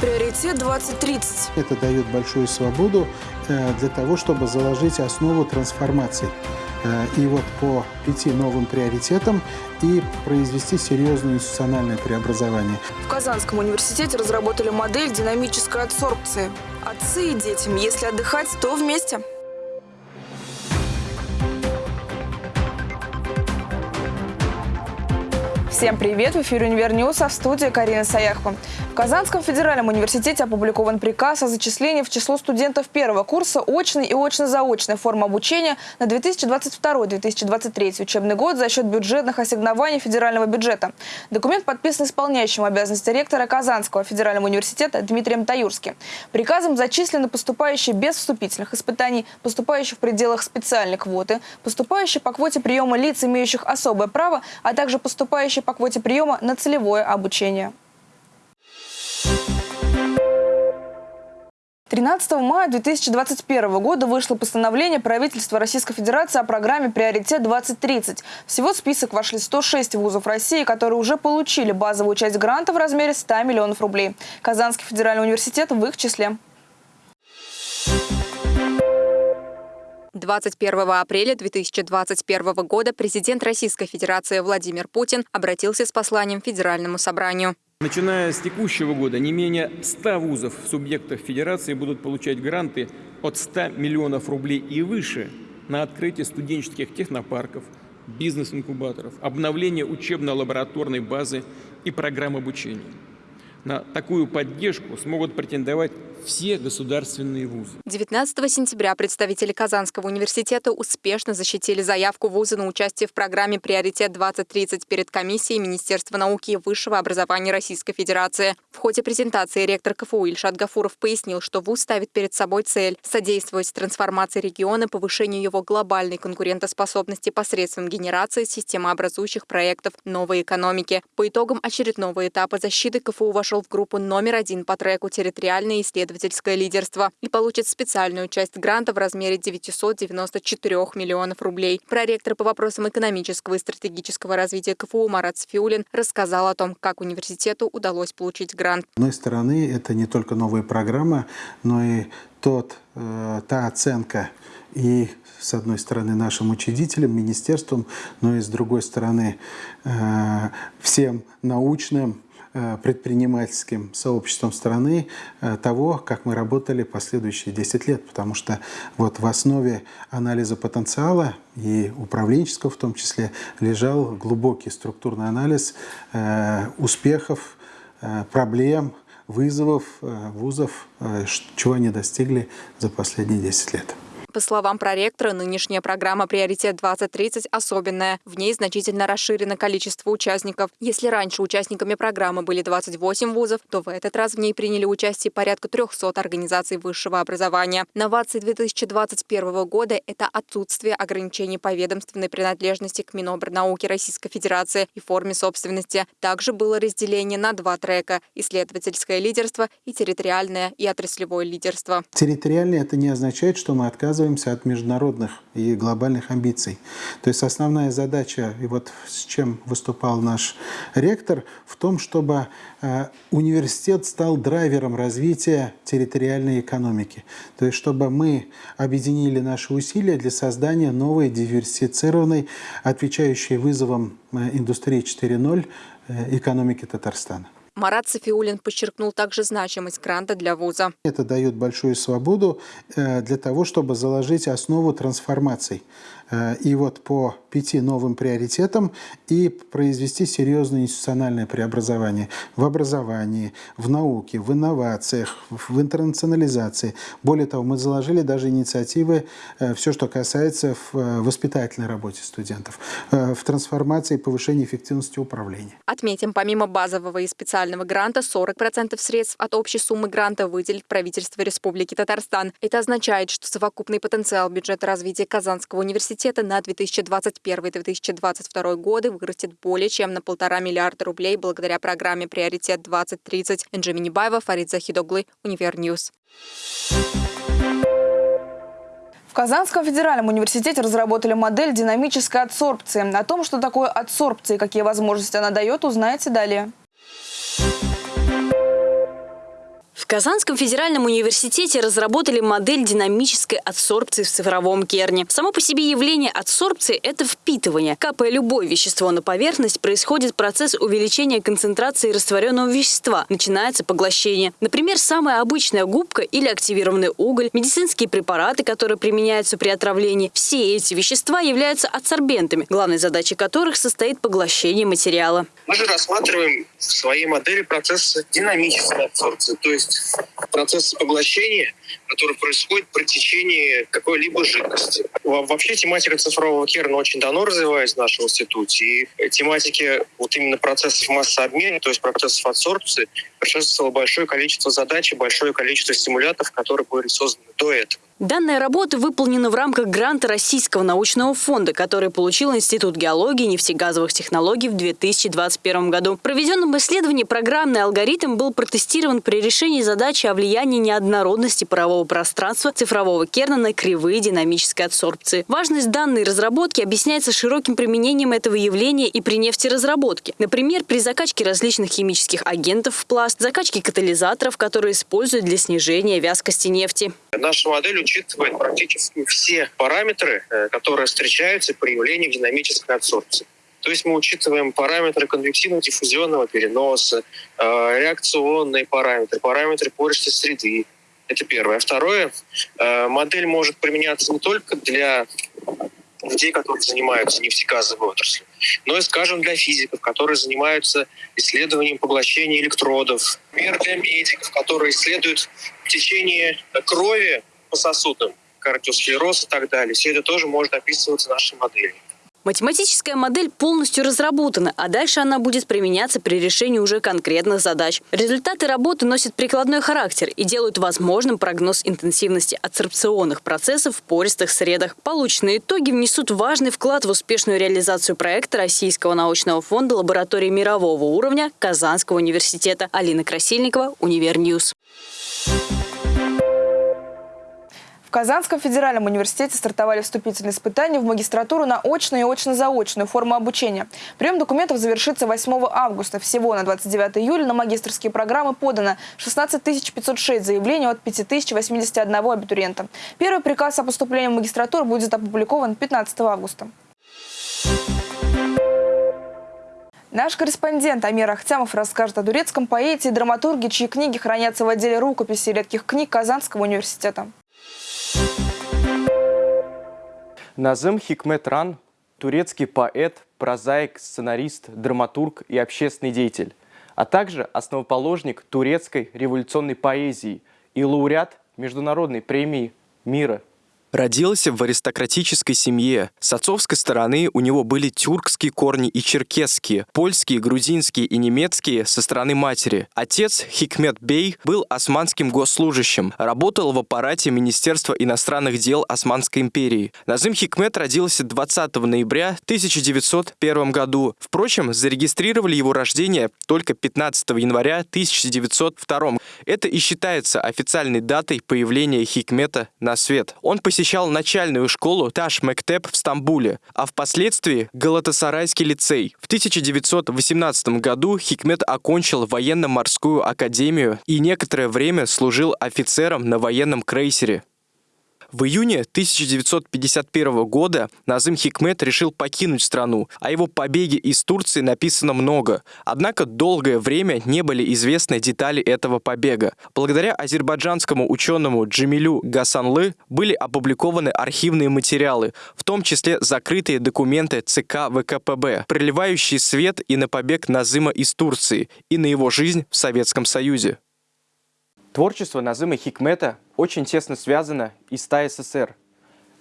Приоритет 2030. Это дает большую свободу э, для того, чтобы заложить основу трансформации. Э, и вот по пяти новым приоритетам и произвести серьезное институциональное преобразование. В Казанском университете разработали модель динамической адсорбции. Отцы и детям, если отдыхать, то вместе. Всем привет! В эфире «Univer News», а в студии Карина Саяхова. В Казанском федеральном университете опубликован приказ о зачислении в число студентов первого курса очной и очно-заочной формы обучения на 2022-2023 учебный год за счет бюджетных ассигнований федерального бюджета. Документ подписан исполняющим обязанности ректора Казанского федерального университета Дмитрием Таюрским. Приказом зачислены поступающие без вступительных испытаний, поступающие в пределах специальной квоты, поступающие по квоте приема лиц, имеющих особое право, а также поступающие по квоте приема на целевое обучение. 13 мая 2021 года вышло постановление правительства Российской Федерации о программе «Приоритет-2030». Всего в список вошли 106 вузов России, которые уже получили базовую часть гранта в размере 100 миллионов рублей. Казанский федеральный университет в их числе. 21 апреля 2021 года президент Российской Федерации Владимир Путин обратился с посланием Федеральному собранию. Начиная с текущего года не менее 100 вузов в субъектах Федерации будут получать гранты от 100 миллионов рублей и выше на открытие студенческих технопарков, бизнес-инкубаторов, обновление учебно-лабораторной базы и программ обучения. На такую поддержку смогут претендовать все государственные вузы. 19 сентября представители Казанского университета успешно защитили заявку вуза на участие в программе «Приоритет-2030» перед комиссией Министерства науки и высшего образования Российской Федерации. В ходе презентации ректор КФУ Ильшат Гафуров пояснил, что вуз ставит перед собой цель – содействовать трансформации региона, повышению его глобальной конкурентоспособности посредством генерации системообразующих проектов новой экономики. По итогам очередного этапа защиты КФУ вошел в группу номер один по треку «Территориальные исследования исследовательское лидерство и получит специальную часть гранта в размере 994 миллионов рублей. Проректор по вопросам экономического и стратегического развития КФУ Марат Сфиулин рассказал о том, как университету удалось получить грант. С одной стороны, это не только новая программа, но и тот, э, та оценка и, с одной стороны, нашим учредителям, министерством, но и, с другой стороны, э, всем научным предпринимательским сообществом страны э, того, как мы работали последующие 10 лет. Потому что вот в основе анализа потенциала и управленческого в том числе лежал глубокий структурный анализ э, успехов, проблем, вызовов вузов, чего они достигли за последние 10 лет. По словам проректора, нынешняя программа «Приоритет-2030» особенная. В ней значительно расширено количество участников. Если раньше участниками программы были 28 вузов, то в этот раз в ней приняли участие порядка 300 организаций высшего образования. Новации 2021 года – это отсутствие ограничений по ведомственной принадлежности к Минобрнауке Российской Федерации и форме собственности. Также было разделение на два трека – исследовательское лидерство и территориальное и отраслевое лидерство. Территориальное – это не означает, что мы отказываемся отказываемся от международных и глобальных амбиций. То есть основная задача, и вот с чем выступал наш ректор, в том, чтобы э, университет стал драйвером развития территориальной экономики. То есть чтобы мы объединили наши усилия для создания новой диверсифицированной, отвечающей вызовам э, индустрии 4.0 э, экономики Татарстана. Марат Софиулин подчеркнул также значимость гранта для вуза. Это дает большую свободу э, для того, чтобы заложить основу трансформаций. Э, и вот по пяти новым приоритетам и произвести серьезное институциональное преобразование в образовании, в науке, в инновациях, в интернационализации. Более того, мы заложили даже инициативы, э, все, что касается в э, воспитательной работе студентов, в трансформации и повышении эффективности управления. Отметим, помимо базового и специального гранта, 40% средств от общей суммы гранта выделит правительство Республики Татарстан. Это означает, что совокупный потенциал бюджета развития Казанского университета на 2020 2021-2022 годы вырастет более чем на полтора миллиарда рублей благодаря программе «Приоритет-2030». Энджи Минибаева, Фарид Захидоглы, Univer News. В Казанском федеральном университете разработали модель динамической адсорбции. О том, что такое адсорбция и какие возможности она дает, узнаете далее. Казанском федеральном университете разработали модель динамической адсорбции в цифровом керне. Само по себе явление адсорбции – это впитывание. Капая любое вещество на поверхность, происходит процесс увеличения концентрации растворенного вещества. Начинается поглощение. Например, самая обычная губка или активированный уголь, медицинские препараты, которые применяются при отравлении. Все эти вещества являются адсорбентами, главной задачей которых состоит поглощение материала. Мы же рассматриваем в своей модели процесс динамической адсорбции, то есть процесс поглощения, который происходит при течении какой-либо жидкости. Вообще тематика цифрового керна очень давно развивается в нашем институте, и тематики вот именно процессов массообмена, то есть процессов адсорбции, предшествовало большое количество задач и большое количество стимуляторов, которые были созданы до этого. Данная работа выполнена в рамках гранта Российского научного фонда, который получил Институт геологии и нефтегазовых технологий в 2021 году. В проведенном исследовании программный алгоритм был протестирован при решении задачи о влиянии неоднородности парового пространства цифрового керна на кривые динамической адсорбции. Важность данной разработки объясняется широким применением этого явления и при нефтеразработке. Например, при закачке различных химических агентов в пласт, закачке катализаторов, которые используют для снижения вязкости нефти. Наша модель учитывает практически все параметры, э, которые встречаются при явлении динамической адсорбции. То есть мы учитываем параметры конвективно-диффузионного переноса, э, реакционные параметры, параметры пористой среды. Это первое. Второе, э, модель может применяться не только для людей, которые занимаются нефтегазовой отраслью, но и, скажем, для физиков, которые занимаются исследованием поглощения электродов, например, для медиков, которые исследуют течение крови по сосудам, кардиосклероз и так далее. Все это тоже может описываться нашей моделью. Математическая модель полностью разработана, а дальше она будет применяться при решении уже конкретных задач. Результаты работы носят прикладной характер и делают возможным прогноз интенсивности адсорбционных процессов в пористых средах. Полученные итоги внесут важный вклад в успешную реализацию проекта Российского научного фонда лаборатории мирового уровня Казанского университета. Алина Красильникова, Univer News. В Казанском федеральном университете стартовали вступительные испытания в магистратуру на очную и очно-заочную форму обучения. Прием документов завершится 8 августа. Всего на 29 июля на магистрские программы подано 16 506 заявлений от 5081 абитуриента. Первый приказ о поступлении в магистратуру будет опубликован 15 августа. Наш корреспондент Амир Ахтямов расскажет о турецком поэте и драматурге, чьи книги хранятся в отделе рукописи редких книг Казанского университета. Назым Хикметран – турецкий поэт, прозаик, сценарист, драматург и общественный деятель, а также основоположник турецкой революционной поэзии и лауреат Международной премии мира Родился в аристократической семье. С отцовской стороны у него были тюркские корни и черкесские, польские, грузинские и немецкие со стороны матери. Отец Хикмет Бей был османским госслужащим, работал в аппарате Министерства иностранных дел Османской империи. Назым Хикмет родился 20 ноября 1901 году. Впрочем, зарегистрировали его рождение только 15 января 1902. Это и считается официальной датой появления Хикмета на свет. Он посетил посещал начальную школу Таш Мектеп в Стамбуле, а впоследствии Галатасарайский лицей. В 1918 году Хикмет окончил военно-морскую академию и некоторое время служил офицером на военном крейсере. В июне 1951 года Назым Хикмет решил покинуть страну. О его побеге из Турции написано много. Однако долгое время не были известны детали этого побега. Благодаря азербайджанскому ученому Джамилю Гасанлы были опубликованы архивные материалы, в том числе закрытые документы ЦК ВКПБ, проливающие свет и на побег Назыма из Турции, и на его жизнь в Советском Союзе. Творчество Назыма Хикмета очень тесно связано и с ТАССР.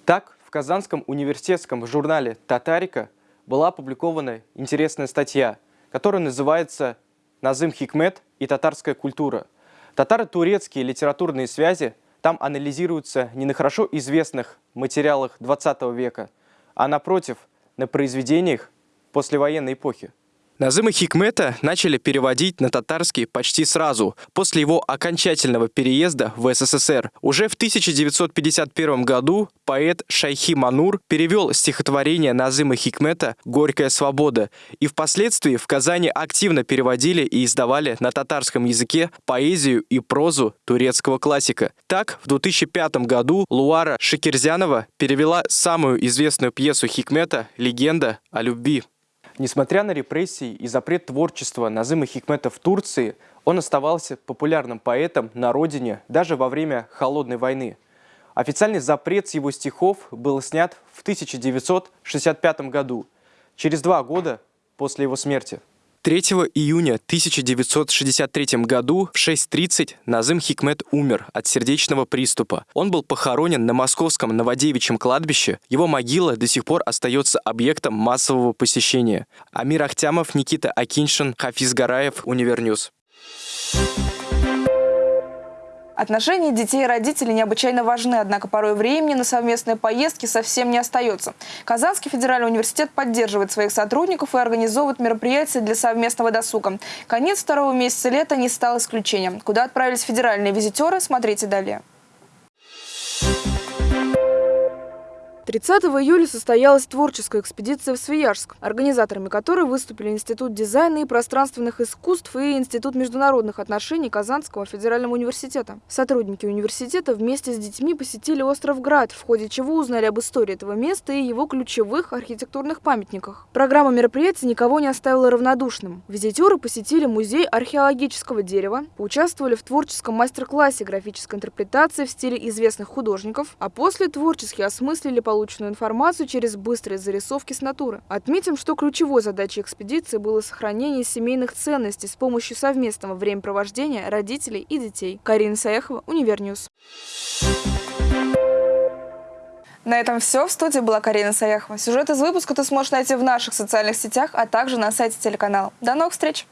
Так, в Казанском университетском журнале «Татарика» была опубликована интересная статья, которая называется «Назым Хикмет и татарская культура». Татаро-турецкие литературные связи там анализируются не на хорошо известных материалах 20 века, а напротив, на произведениях послевоенной эпохи. Назыма Хикмета начали переводить на татарский почти сразу, после его окончательного переезда в СССР. Уже в 1951 году поэт Шайхи Манур перевел стихотворение Назыма Хикмета «Горькая свобода», и впоследствии в Казани активно переводили и издавали на татарском языке поэзию и прозу турецкого классика. Так, в 2005 году Луара Шикерзянова перевела самую известную пьесу Хикмета «Легенда о любви». Несмотря на репрессии и запрет творчества Назыма Хикмета в Турции, он оставался популярным поэтом на родине даже во время Холодной войны. Официальный запрет с его стихов был снят в 1965 году, через два года после его смерти. 3 июня 1963 году в 6.30 Назым Хикмет умер от сердечного приступа. Он был похоронен на московском Новодевичьем кладбище. Его могила до сих пор остается объектом массового посещения. Амир Ахтямов, Никита Акиншин, Хафиз Гараев, Univer News. Отношения детей и родителей необычайно важны, однако порой времени на совместные поездки совсем не остается. Казанский федеральный университет поддерживает своих сотрудников и организовывает мероприятия для совместного досуга. Конец второго месяца лета не стал исключением. Куда отправились федеральные визитеры, смотрите далее. 30 июля состоялась творческая экспедиция в Свияжск, организаторами которой выступили Институт дизайна и пространственных искусств и Институт международных отношений Казанского федерального университета. Сотрудники университета вместе с детьми посетили остров Град, в ходе чего узнали об истории этого места и его ключевых архитектурных памятниках. Программа мероприятия никого не оставила равнодушным. Визитеры посетили музей археологического дерева, поучаствовали в творческом мастер-классе графической интерпретации в стиле известных художников, а после творчески осмыслили полученные полученную информацию через быстрые зарисовки с натуры. Отметим, что ключевой задачей экспедиции было сохранение семейных ценностей с помощью совместного времяпровождения родителей и детей. Карина Саяхова, Univer News. На этом все. В студии была Карина Саяхова. Сюжет из выпуска ты сможешь найти в наших социальных сетях, а также на сайте телеканала. До новых встреч!